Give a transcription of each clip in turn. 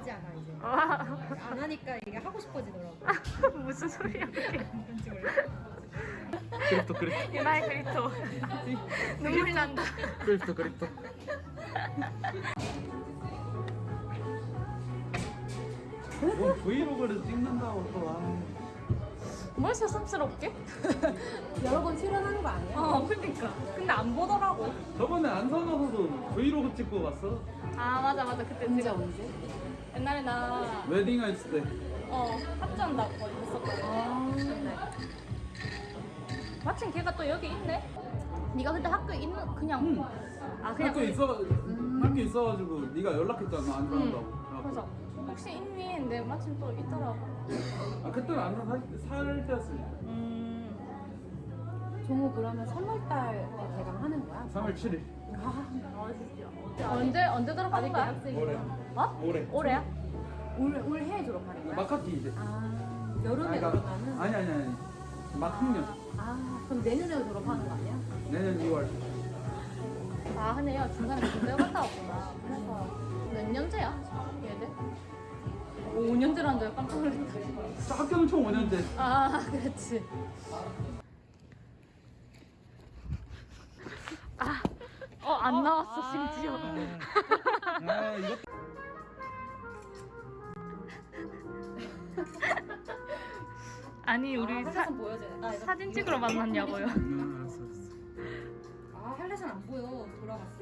하지 않아 이제 안 하니까 이게 하고 싶어지더라고 무슨 소리야? 몰라 크립토 크립토 유나의 그리토. 눈물 난다. 크립토 크립토. 뭐 브이로그를 찍는다고 또 하는. 뭘 새삼스럽게? 여러 번 출연하는 거 아니야? 어 그니까. 근데 안 보더라고. 저번에 안산가서도 브이로그 찍고 갔어. 아 맞아 맞아 그때 언제 언제? 옛날에 나 웨딩 했을 때. 어, 합전 나 거기 했었거든. 아 마침 걔가 또 여기 있네. 네가 그때 학교에 있는 그냥 응. 아 그냥 학교 있어 학교 있어가지고 네가 연락했잖아 안 들어간다고. 응. 그래서 혹시 있니? 근데 마침 또 있더라고. 아 그때는 안산 살, 살 때였으니까. 음. 종우 그러면 3월달 개강하는 거야? 3월 7일. 언제 언제 들어가는 거야? 올해. 어? 올해. 올해야? 올, 올해 졸업하는 거야? 마카티 이제. 아 여름에 아니, 그러니까- 졸업하는? 아니 아니 아니. 막 학년. 아 그럼 내년에 졸업하는 거 아니야? 내년 2월. 아야 중간에 군대 갔다 왔구나. 그래서 몇 년째야? 얘들? 5년째라는 줄 깜짝 놀랐다. 학교는 총 5년째. 아 그렇지. 어안 나왔어 심지어. 아 이거. 아니 우리 사, 헬레선 보여줘 아, 이거- 사진 찍으러 만났냐고요. 음, 알았어 알았어. 아 헬레선 안 보여 돌아갔어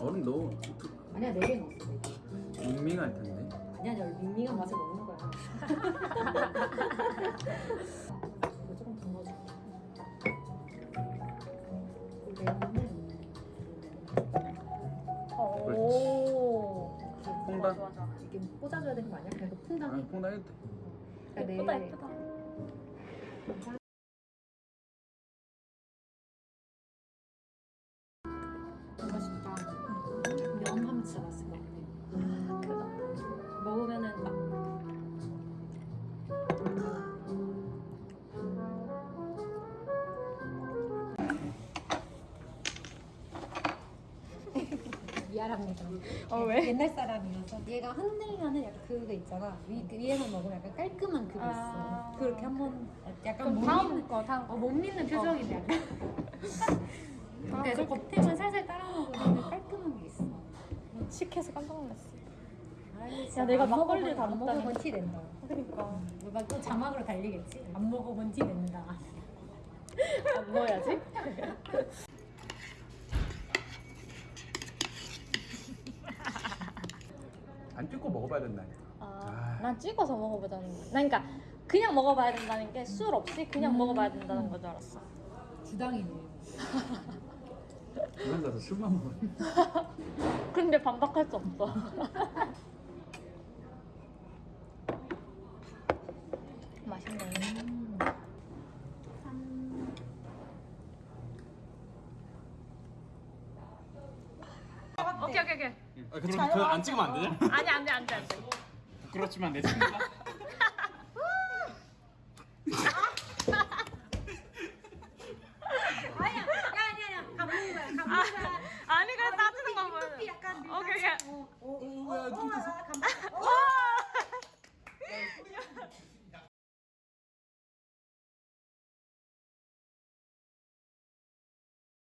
어른 너 아니야 4개 넣었어 밍밍할 텐데. 아니야 내 밍밍한 맛을 먹는 거야 조금 더 넣어줄게 이게 오. 홍단. 좋아 좋아. 이게 꽂아줘야 되는 거 아니야? 그래도 아, 퐁당해 콩나이트. 그러니까 예쁘다 내- 예쁘다. 이거 진짜 면 하면 진짜 맛있을 것 같아 크다. 먹으면은 막 미안합니다. 어 왜? 옛날 사람이어서 얘가 흔들면은 약간 그거 있잖아. 위, 그 위에만 먹으면 약간 깔끔한 그거 아. 있어. 그렇게 한번 약간 못 믿는 거 다음 어, 거. 못 믿는 표정인데 약간. 아, 그래서 겉에만 살살 따라 먹으면 깔끔한 게 있어. 식해서 깜짝 놀랐어. 야, 내가 안 막걸리 먹어본- 다 안. 먹어본 티 낸다. 그러니까. 누가 또 자막으로 달리겠지? 안 먹어본 티 낸다. 안 넣어야지. 찍고 먹어봐야 된다. 아, 난 찍어서 먹어보자는 거. 난 그러니까 그냥 먹어봐야 된다는 게 술 없이 그냥 먹어봐야 된다는 거줄 알았어. 주당이네. 그런 가서 술만 먹어. 근데 반박할 수 없어. 맛있네. 오케이 오케이 오케이. 아, 그럼 그거 안 찍으면 안 되냐? 아니 안돼 안돼 안돼. 부끄럽지만 내 친구가 아니야, 아니야, 아니야. 감는 거야, 감는 아, 거야. 아니 그래 따지는 거 보여. 이 약간 오케이 오케이. 어, 어, 어, 뭐야, 어, 좀 어, 됐어. 감는 거야. 어.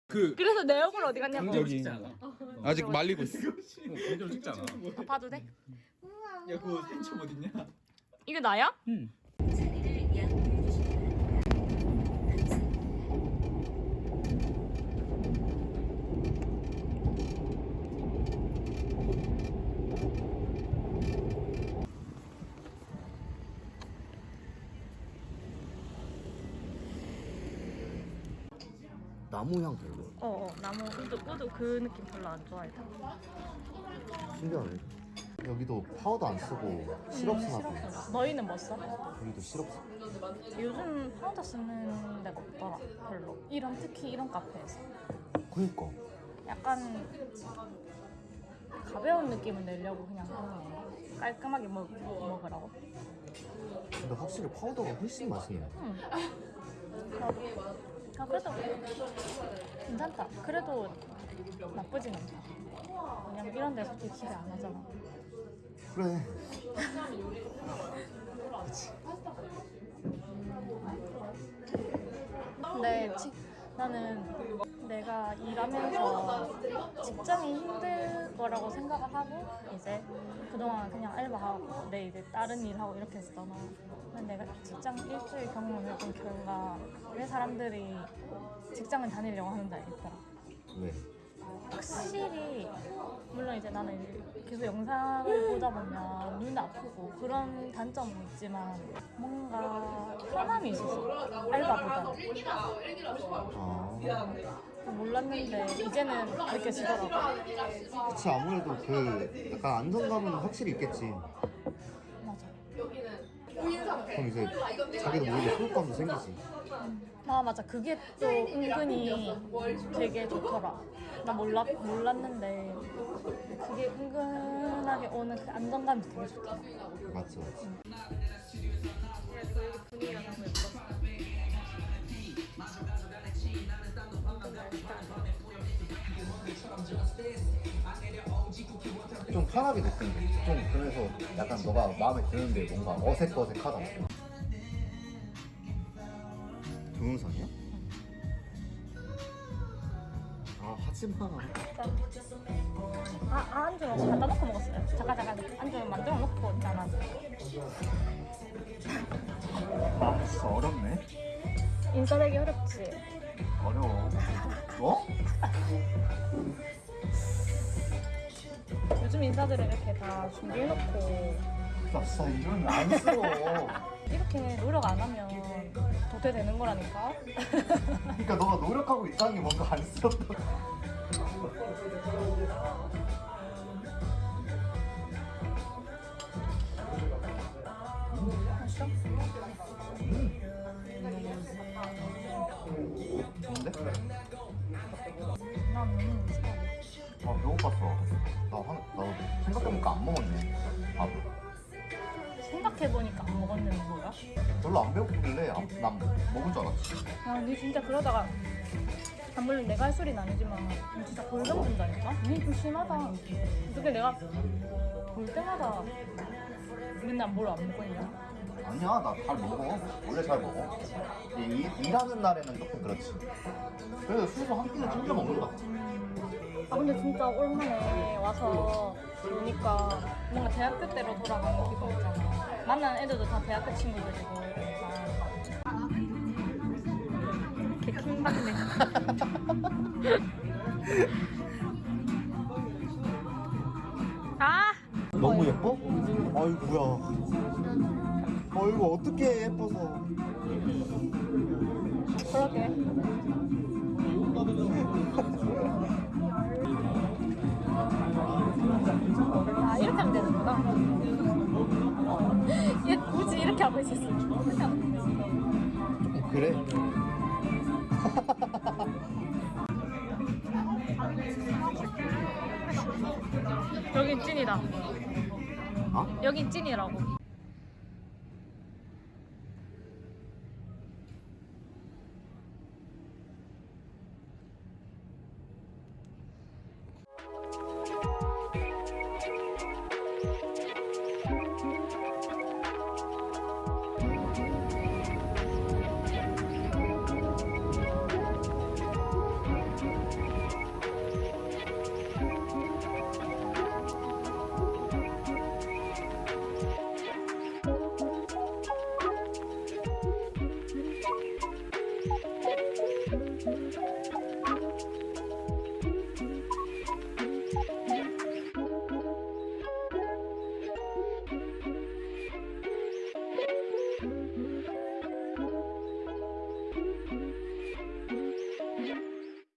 그 그래서 내 얼굴 어디 갔냐고. 강제로 찍지 않아? 어, 아직 말리고 있어. 공개로 어, 찍잖아. 아, 봐도 돼? 우와, 야 그거 생첨 어딨냐? 이거 나야? 응. 나무 향 별로. 어, 어 나무 wood wood 그 느낌 별로 안 좋아해. 신기하네. 여기도 파우더 안 쓰고 시럽 쓰나. 시럽. 너희는 뭐 써? 여기도 시럽 써. 요즘 파우더 쓰는 데가 없더라. 별로. 이런 특히 이런 카페에서 그니까. 약간 가벼운 느낌을 내려고 그냥 하는 건가? 깔끔하게 먹, 먹으라고. 근데 확실히 파우더가 훨씬 맛있네. 응. 아 그래도 괜찮다. 그래도 나쁘진 않다. 왜냐면 이런 데 솔직히 기대 안 하잖아. 그래. 근데 지, 나는 내가 일하면서 직장이 힘들 거라고 생각을 하고 이제 그동안 그냥 알바하고 내 이제 다른 일하고 이렇게 했었잖아. 근데 내가 직장 일주일 경험을 해본 결과 왜 사람들이 직장을 다니려고 하는지 알겠더라. 왜? 확실히 물론 이제 나는 계속 영상을 보다 보면 눈 아프고 그런 단점은 있지만 뭔가 편함이 있었어 알바보다 아. 몰랐는데 이제는 느껴지더라고 그치 아무래도 그 약간 안정감은 확실히 있겠지. 그럼 이제 자기도 모르게 소속감도 생기지. 아 맞아 그게 또 은근히 되게 좋더라 나 몰랐, 몰랐는데 그게 은근하게 오는 그 안정감이 되게 좋더라 맞지 맞지. 좀 편하게 느낀대. 좀 그래서 약간 너가 마음에 드는데 뭔가 어색어색하다. 동영상이야? 아 하지마. 아, 아 안주 갖다 놓고 먹었어요. 잠깐 잠깐 안주 만들어 놓고 있잖아. 아 진짜 어렵네. 인사되기 어렵지. 어려워. 뭐? 요즘 인사들은 이렇게 다 준비해놓고 나 진짜 이런 안 쓰러. 이렇게 노력 안 하면 도태 되는 거라니까. 그러니까 너가 노력하고 있다는 게 뭔가. 맛있어? 난 너무 맛있어. 아 배고팠어. 나 한, 나도 생각해보니까 안 먹었네. 밥. 생각해보니까 안 먹었는 뭐야? 별로 안 배고프길래 안, 난 먹을 줄 알았지. 야, 니 진짜 그러다가 아, 물론 내가 할 소리는 아니지만 니 진짜 골병 든다니까? 니좀 심하다. 어떻게 내가 볼 때마다 맨날 뭘 안 먹고 있냐? 아니야 나 잘 먹어. 원래 잘 먹어. 이, 일- 일하는 날에는 조금 그렇지. 그래도 술도 한 끼는 챙겨 먹는 것 같아. 아 근데 진짜 오랜만에 와서 보니까 뭔가 대학교 때로 돌아가는 기분 있잖아. 만난 애들도 다 대학교 친구들이고. 개 킹받네. 아! 너무 예뻐? 아이구야. 아이고 어떻게 예뻐서. 그러게. 아, 이렇게 하면 되는구나. 얘 굳이 이렇게 하고 있었어. 되지. 그래? 여긴 찐이다. 어? 여긴 찐이라고.